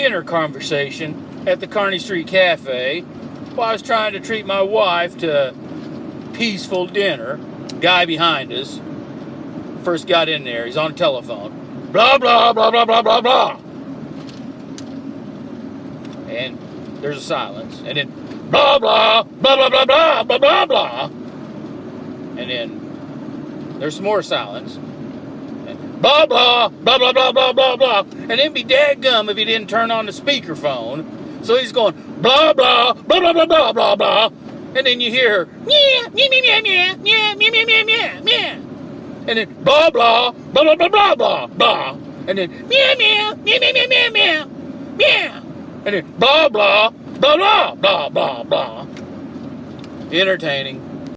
dinner conversation at the Kearney Street Cafe while I was trying to treat my wife to peaceful dinner. Guy behind us first got in there. He's on telephone. Blah blah blah blah blah blah blah. And there's a silence. And then blah blah blah blah blah blah blah blah blah. And then there's some more silence. Blah blah blah blah blah blah blah blah. And then be dadgum if he didn't turn on the speakerphone. So he's going blah blah blah blah blah blah blah blah. And then you hear meow meow meow meow meow meow meow meow meow. And then blah blah blah blah blah blah blah blah. And then meow meow meow meow meow meow meow meow. And then blah blah blah blah blah blah blah. Entertaining.